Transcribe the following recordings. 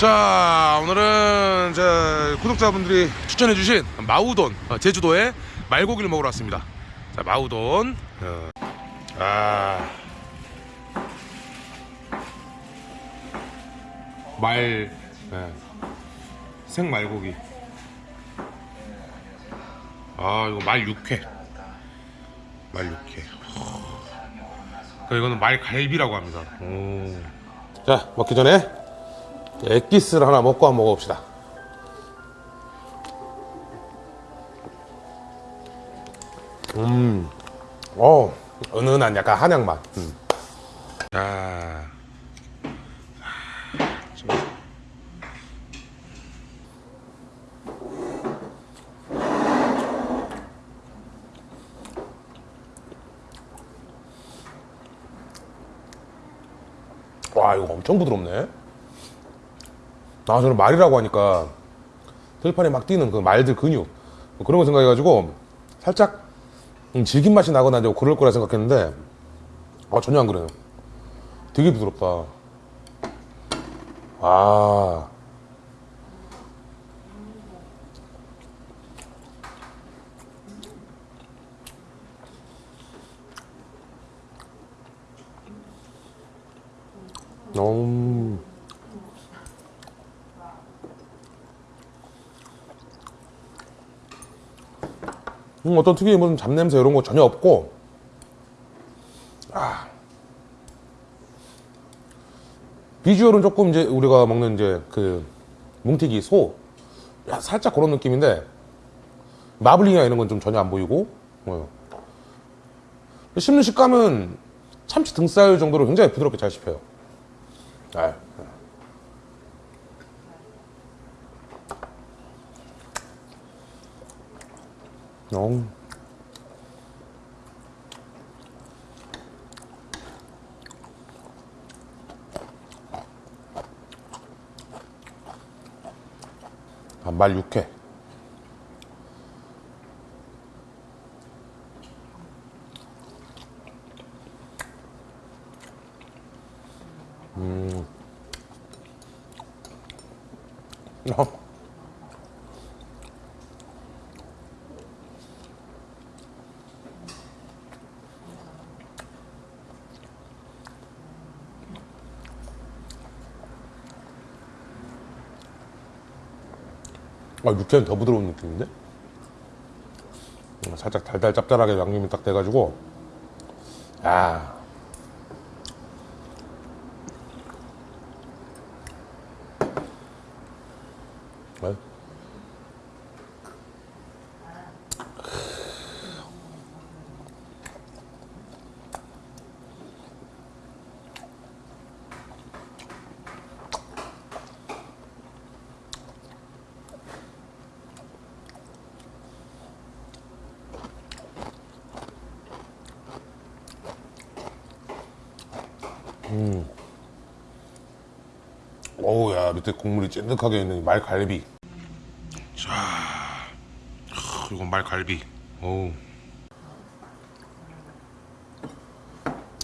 자 오늘은 제 구독자분들이 추천해주신 마우돈 어, 제주도에 말고기를 먹으러 왔습니다. 자 마우돈. 어, 아. 말 네. 생말고기. 아 이거 말 육회. 말 육회. 그 이거는 말갈비라고 합니다 오. 자 먹기 전에 엑기스를 하나 먹고 한번 먹어봅시다. 음, 어, 은은한 약간 한약 맛. 음. 자, 와, 이거 엄청 부드럽네. 아 저는 말이라고 하니까 들판에 막 뛰는 그 말들 근육 뭐 그런 거 생각해가지고 살짝 음, 질긴 맛이 나거나 이제 그럴 거라 생각했는데 아 전혀 안 그래요. 되게 부드럽다. 아 음. 음, 어떤 특유의 무슨 잡냄새 이런 거 전혀 없고 아 비주얼은 조금 이제 우리가 먹는 이제 그 뭉티기 소 야, 살짝 그런 느낌인데 마블링이나 이런 건 좀 전혀 안 보이고 어. 씹는 식감은 참치 등살 정도로 굉장히 부드럽게 잘 씹혀요 아, 어. 반말 육회. 음. 어. 아, 육회는 더 부드러운 느낌인데? 음, 살짝 달달 짭짤하게 양념이 딱 돼가지고, 야 네? 어우, 야, 밑에 국물이 찐득하게 있는 말갈비. 자, 하, 이건 말갈비. 어우.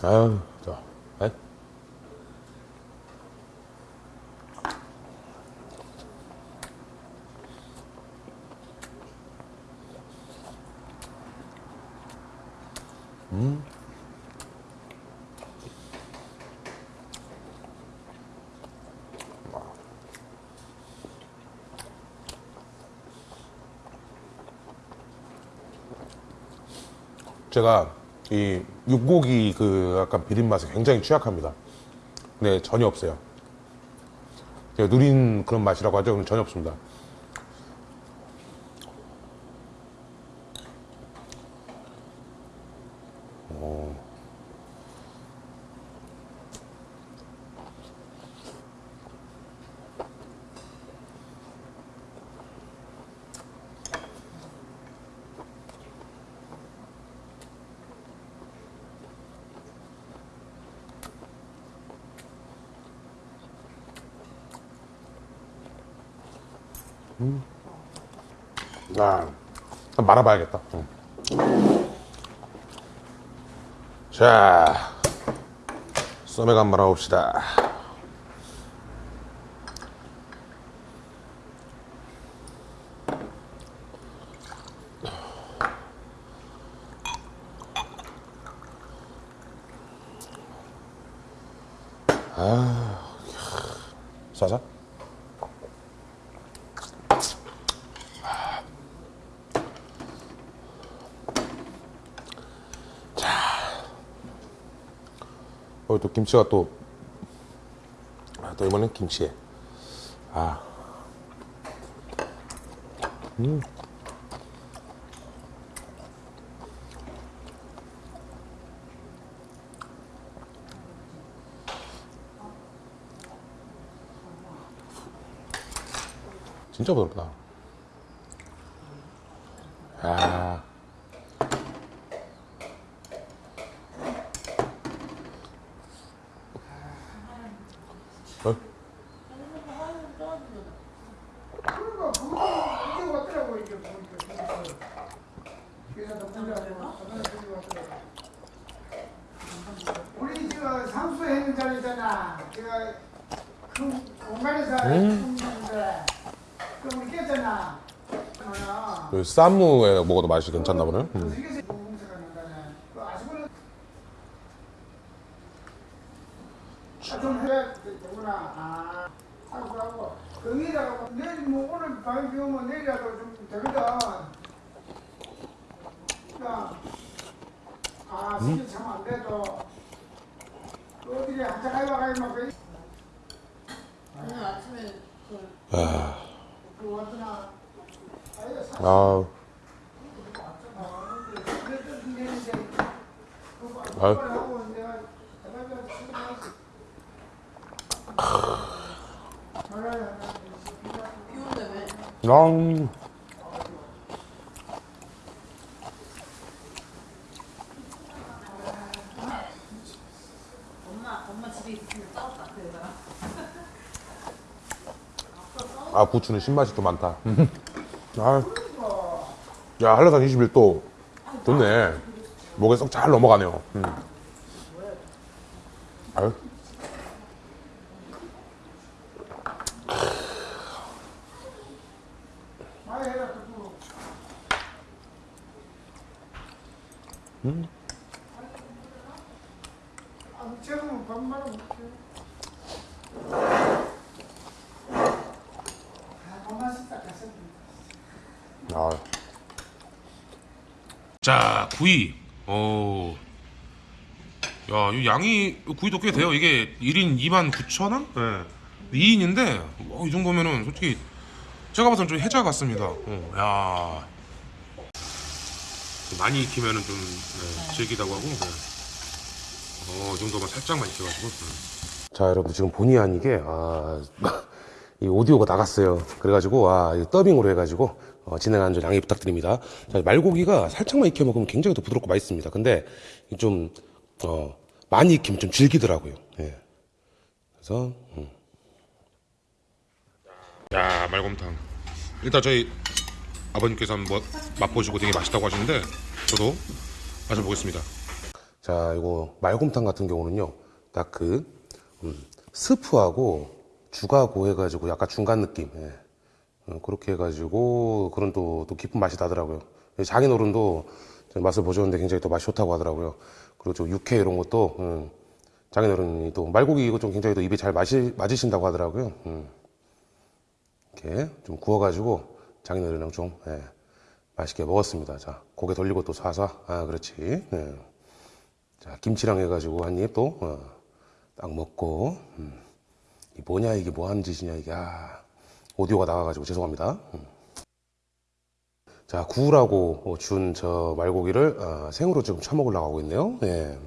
아유, 자, 에? 제가 이 육고기 그 약간 비린 맛에 굉장히 취약합니다. 근데 전혀 없어요. 누린 그런 맛이라고 하죠. 전혀 없습니다. 아, 한번 말아봐야겠다. 응. 자, 썸에 한번 알아봅시다. 아, 싸자. 어, 또 김치가 또, 아, 또 이번엔 김치에. 아. 음. 진짜 부드럽다. 어? 우리 저 상수 했는 자리잖아 제가 그 공간에서 했는데 그 우리 깼잖아 그 쌈무에 먹어도 맛이 괜찮나 보네. 음. 그 아시고는 좀해 야 되구나 아 하고 하고 거기다가 내일 뭐 오늘 밤에 비 오면 내일이라도 좀 되거든 그러니까 아 시기 참안 돼도 그 어디에 한참 그- 오늘 아침에 그 아, 그 왔더나 사아우. 그랬던 내는데 그 아유. 하고 내가 대답을 치고 비 여자랑 아, 부추는 신맛이 또 많다. 아. 야, 한라산 21도 좋네. 목에 쏙 잘 넘어가네요. 음. 아유. 아. 자, 구이. 어. 야, 이 양이 구이도 꽤 돼요. 이게 1인 2만 9천 원? 네. 2인인데 이 정도면은 솔직히 제가 봐서는 좀 해자 같습니다. 어, 야. 많이 익히면은 좀 네, 질기다고 하고. 네. 어, 이 정도만 살짝만 익혀가지고. 자, 여러분 지금 본의 아니게 아, 이 오디오가 나갔어요. 그래가지고 아, 이 더빙으로 해가지고 어, 진행하는 점 양해 부탁드립니다. 자, 말고기가 살짝만 익혀 먹으면 굉장히 더 부드럽고 맛있습니다. 근데 좀 어, 많이 익히면 좀 질기더라고요. 예. 그래서 음. 야 말곰탕. 일단 저희 아버님께서 한번 맛보시고 되게 맛있다고 하시는데 저도 마셔보겠습니다. 자, 이거 말곰탕 같은 경우는요, 딱 그, 음, 스프하고 죽하고 해가지고 약간 중간 느낌, 예. 어, 그렇게 해가지고 그런 또, 또 깊은 맛이 나더라고요. 장인어른도 저희 맛을 보셨는데 굉장히 또 맛이 좋다고 하더라고요. 그리고 좀 육회 이런 것도, 음, 장인어른이 또 말고기 이거 좀 굉장히 또 입에 잘 마시, 맞으신다고 하더라고요. 음. 이렇게 좀 구워가지고 장인어른이랑 좀, 예, 맛있게 먹었습니다. 자, 고개 돌리고 또 사사. 아, 그렇지. 예. 자, 김치랑 해가지고 한 입 또, 어, 딱 먹고, 음. 이 뭐냐, 이게 뭐 하는 짓이냐, 이게, 아, 오디오가 나가가지고 죄송합니다. 음. 자, 구우라고 준 저 말고기를, 어, 생으로 지금 처먹으려고 하고 있네요. 예.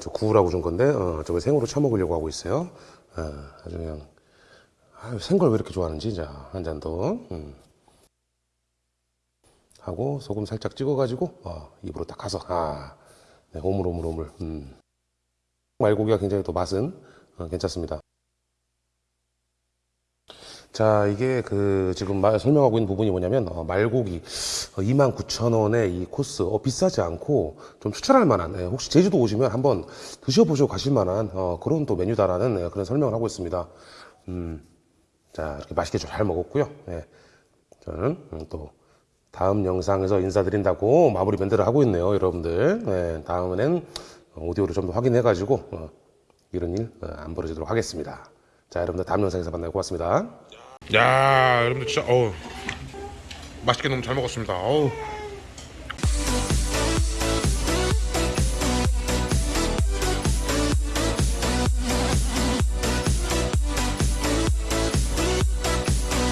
저 구우라고 준 건데, 어, 저걸 생으로 처먹으려고 하고 있어요. 어, 아주 그냥, 아유, 생걸 왜 이렇게 좋아하는지, 자, 한 잔 더. 음. 하고, 소금 살짝 찍어가지고, 어, 입으로 딱 가서, 아, 네, 오물오물오물. 음. 말고기가 굉장히 또 맛은 어, 괜찮습니다. 자, 이게 그 지금 마- 설명하고 있는 부분이 뭐냐면 어, 말고기 29,000원에 이 코스 어, 비싸지 않고 좀 추천할 만한 예, 혹시 제주도 오시면 한번 드셔보시고 가실 만한 어, 그런 또 메뉴다라는 예, 그런 설명을 하고 있습니다. 음, 자, 이렇게 맛있게 잘 먹었고요. 예, 저는 음, 또 다음 영상에서 인사드린다고 마무리 멘트를 하고 있네요, 여러분들. 예, 다음에는 오디오를 좀 더 확인해 가지고 어, 이런 일 안 벌어지도록 하겠습니다. 자, 여러분들 다음 영상에서 만나요. 고맙습니다. 야, 여러분들 진짜 어우 맛있게 너무 잘 먹었습니다. 어우